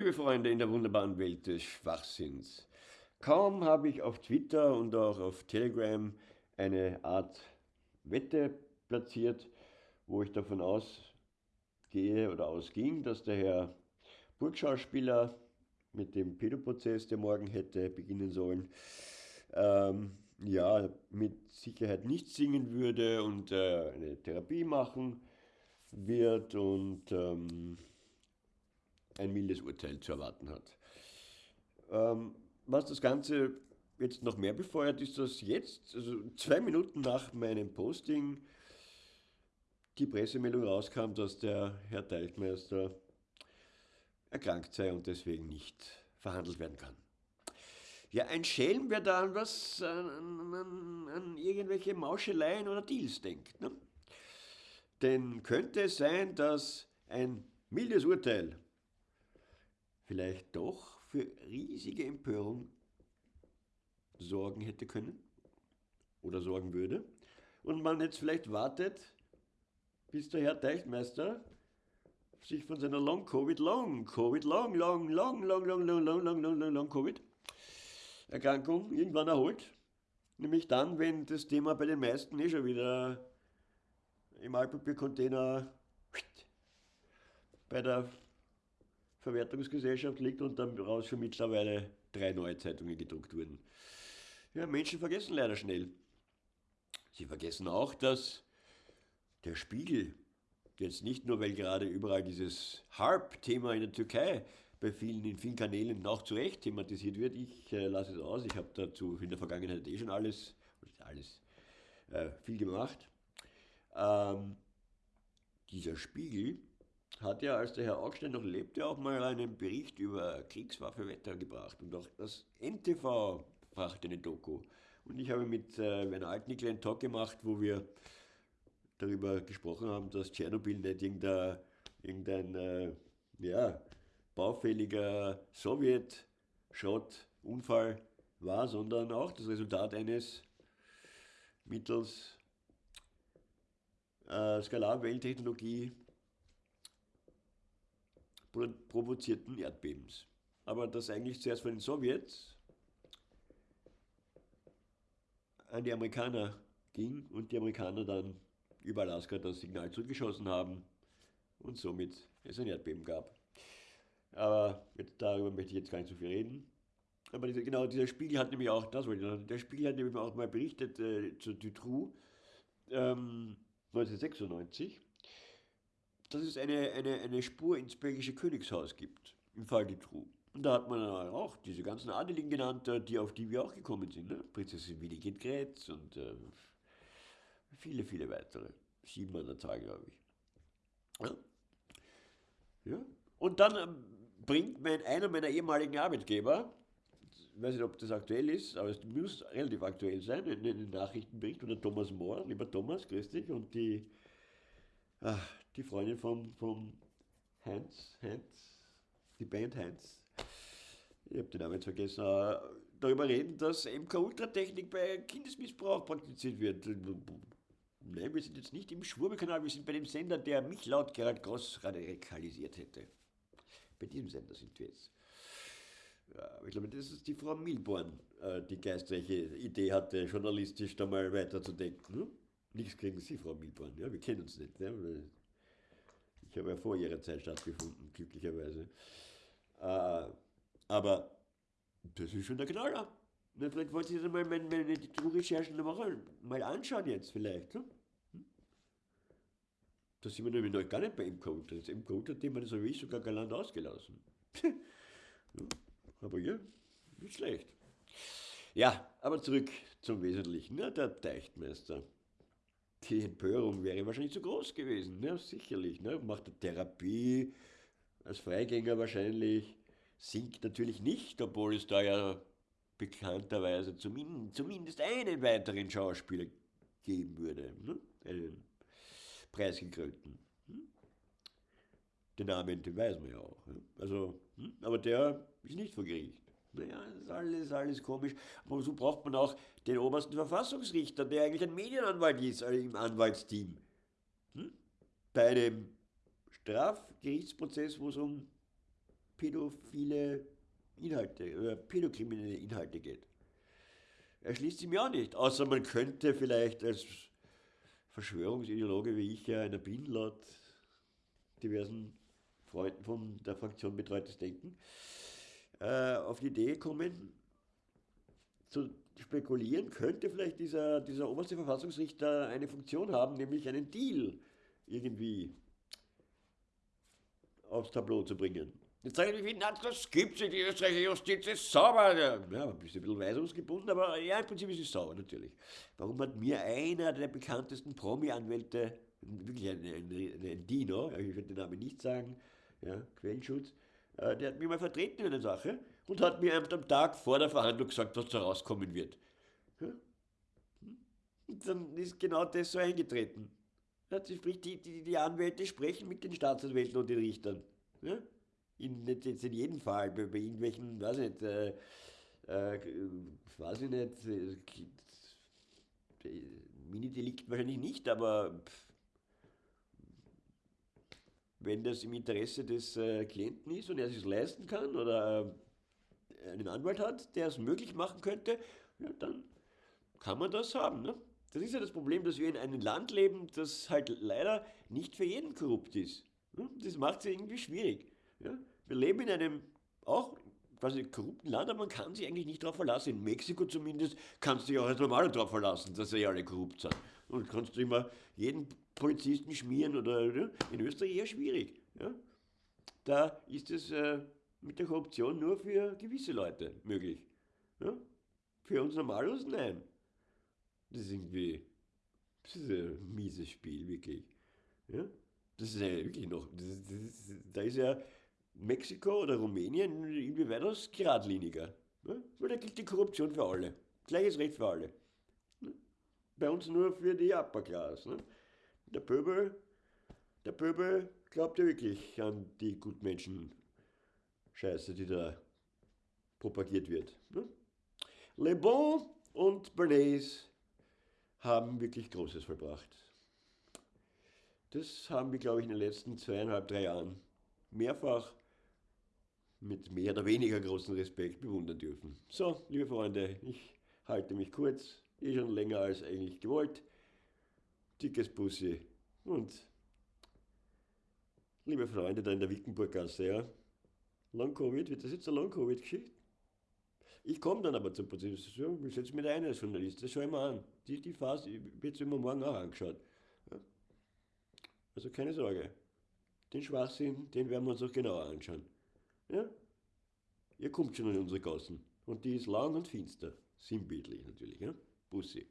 Liebe Freunde in der wunderbaren Welt des Schwachsinns, kaum habe ich auf Twitter und auch auf Telegram eine Art Wette platziert, wo ich davon ausgehe oder ausging, dass der Herr Burgschauspieler mit dem Pädoprozess, der morgen hätte beginnen sollen, ähm, ja, mit Sicherheit nicht singen würde und äh, eine Therapie machen wird und ähm, ein mildes Urteil zu erwarten hat. Ähm, was das Ganze jetzt noch mehr befeuert, ist, dass jetzt, also zwei Minuten nach meinem Posting, die Pressemeldung rauskam, dass der Herr Teichmeister erkrankt sei und deswegen nicht verhandelt werden kann. Ja, ein Schelm, wer da an was, an, an, an irgendwelche Mauscheleien oder Deals denkt. Ne? Denn könnte es sein, dass ein mildes Urteil vielleicht doch für riesige Empörung sorgen hätte können oder sorgen würde und man jetzt vielleicht wartet, bis der Herr Teichtmeister sich von seiner Long-Covid, Long-Covid, Long, Long, Long, Long, Long, Long, Long, Long, Long, Long, Long, Covid Erkrankung irgendwann erholt. Nämlich dann, wenn das Thema bei den meisten eh schon wieder im Altpapiercontainer bei der Verwertungsgesellschaft liegt und dann raus schon mittlerweile drei neue Zeitungen gedruckt wurden. Ja, Menschen vergessen leider schnell. Sie vergessen auch, dass der Spiegel jetzt nicht nur, weil gerade überall dieses Harp-Thema in der Türkei bei vielen, in vielen Kanälen auch zu Recht thematisiert wird. Ich äh, lasse es aus. Ich habe dazu in der Vergangenheit eh schon alles, alles äh, viel gemacht. Ähm, dieser Spiegel hat ja, als der Herr Augstein noch lebte, auch mal einen Bericht über Kriegswaffenwetter gebracht. Und auch das NTV brachte eine Doku. Und ich habe mit äh, Werner Altnickel einen Talk gemacht, wo wir darüber gesprochen haben, dass Tschernobyl nicht irgendein, irgendein äh, ja, baufälliger Sowjet-Schrottunfall war, sondern auch das Resultat eines mittels äh, Skalarwellentechnologie provozierten Erdbebens. Aber das eigentlich zuerst von den Sowjets an die Amerikaner ging und die Amerikaner dann über Alaska das Signal zurückgeschossen haben und somit es ein Erdbeben gab. Aber darüber möchte ich jetzt gar nicht so viel reden. Aber dieser, genau, dieser Spiegel hat nämlich auch, das wollte ich noch, der Spiegel hat nämlich auch mal berichtet äh, zu Dutroux ähm, 1996 dass es eine, eine, eine Spur ins belgische Königshaus gibt, im Fall Dutroux. Und da hat man auch diese ganzen Adeligen genannt, äh, die, auf die wir auch gekommen sind. Ne? Prinzessin Winigit Grätz und äh, viele, viele weitere. Sieben an der Zahl, glaube ich. Ja. ja. Und dann ähm, bringt mein, einer meiner ehemaligen Arbeitgeber, ich weiß nicht, ob das aktuell ist, aber es muss relativ aktuell sein, einen Nachrichtenbericht von Thomas Mohr. Lieber Thomas, grüß dich. Und die, ach, die Freundin von, von Heinz, Heinz, die Band Heinz, ich habe den Namen jetzt vergessen, darüber reden, dass MK-Ultratechnik bei Kindesmissbrauch praktiziert wird. Nein, wir sind jetzt nicht im Schwurbelkanal, wir sind bei dem Sender, der mich laut Gerald Gross radikalisiert hätte. Bei diesem Sender sind wir jetzt. Ja, ich glaube, das ist die Frau Milborn, äh, die geistreiche Idee hatte, journalistisch da mal weiterzudenken. Hm? Nichts gegen Sie, Frau Milborn, ja, wir kennen uns nicht. Ne? Ich habe ja vor ihrer Zeit stattgefunden, glücklicherweise. Äh, aber das ist schon der Knaller. Na, vielleicht wollt ihr mal meine, meine Recherchen mal, mal anschauen jetzt vielleicht. Hm? Da sind wir nämlich noch gar nicht bei M-Code. Das M-Code hat jemand so wie ich sogar galant ausgelassen. ja, aber ja, nicht schlecht. Ja, aber zurück zum Wesentlichen. Ne? Der Teichtmeister die Empörung wäre wahrscheinlich zu groß gewesen, ne? sicherlich. Ne? Macht eine Therapie, als Freigänger wahrscheinlich, singt natürlich nicht, obwohl es da ja bekannterweise zumindest, zumindest einen weiteren Schauspieler geben würde, ne? einen preisgekrönten. Hm? Den Namen, den weiß man ja auch. Ne? Also, hm? Aber der ist nicht vor Gericht. Naja, ist alles, alles komisch. Aber so braucht man auch den obersten Verfassungsrichter, der eigentlich ein Medienanwalt ist also im Anwaltsteam. Hm? Bei einem Strafgerichtsprozess, wo es um pädophile Inhalte oder pädokriminelle Inhalte geht. Erschließt sich mir auch nicht, außer man könnte vielleicht als Verschwörungsideologe wie ich ja einer bin, laut diversen Freunden von der Fraktion Betreutes Denken, äh, auf die Idee kommen, zu spekulieren, könnte vielleicht dieser, dieser oberste Verfassungsrichter eine Funktion haben, nämlich einen Deal irgendwie aufs Tableau zu bringen. Jetzt sagen die, na, das gibt es die österreichische Justiz ist sauber. Ja, ein bisschen weisungsgebunden, aber ja, im Prinzip ist es sauber, natürlich. Warum hat mir einer der bekanntesten Promi-Anwälte, wirklich ein, ein, ein Dino, ich werde den Namen nicht sagen, ja, Quellenschutz, der hat mich mal vertreten in einer Sache und hat mir am Tag vor der Verhandlung gesagt, was da rauskommen wird. Ja? Und dann ist genau das so eingetreten. Die, die, die Anwälte sprechen mit den Staatsanwälten und den Richtern. In, jetzt in jedem Fall, bei, bei irgendwelchen, weiß ich nicht, äh, äh, weiß ich nicht, äh, Mini-Delikt wahrscheinlich nicht, aber pff, wenn das im Interesse des äh, Klienten ist und er sich leisten kann oder äh, einen Anwalt hat, der es möglich machen könnte, ja, dann kann man das haben. Ne? Das ist ja das Problem, dass wir in einem Land leben, das halt leider nicht für jeden korrupt ist. Ne? Das macht es irgendwie schwierig. Ja? Wir leben in einem auch quasi korrupten Land, aber man kann sich eigentlich nicht darauf verlassen. In Mexiko zumindest kannst du dich auch als Normaler darauf verlassen, dass sie alle korrupt sind. Und kannst du immer jeden Polizisten schmieren oder ja? in Österreich eher schwierig. Ja? Da ist es äh, mit der Korruption nur für gewisse Leute möglich. Ja? Für uns Normalos nein. Das ist irgendwie das ist ein mieses Spiel, wirklich. Ja? Das ist ja wirklich noch, das ist, das ist, da ist ja Mexiko oder Rumänien irgendwie weitaus geradliniger. Ne? Weil da gilt die Korruption für alle. Gleiches Recht für alle. Ne? Bei uns nur für die Upper Class. Ne? Der Pöbel, der Pöbel glaubt ja wirklich an die Gutmenschen Scheiße, die da propagiert wird. Le Bon und Bernays haben wirklich Großes vollbracht. Das haben wir, glaube ich, in den letzten zweieinhalb, drei Jahren mehrfach mit mehr oder weniger großem Respekt bewundern dürfen. So, liebe Freunde, ich halte mich kurz, eh schon länger als eigentlich gewollt. Dickes Bussi und liebe Freunde da in der Wickenburggasse, ja. Long-Covid, wird das jetzt eine Long-Covid-Geschichte? Ich komme dann aber zur Position, ich setze mich ein als Journalist, das schaue ich mir an. Die, die Phase wird immer morgen auch angeschaut. Ja. Also keine Sorge. Den Schwachsinn, den werden wir uns auch genauer anschauen. Ja? Ihr kommt schon in unsere Gassen. Und die ist lang und finster. Sinnbildlich natürlich. Ja? Bussi.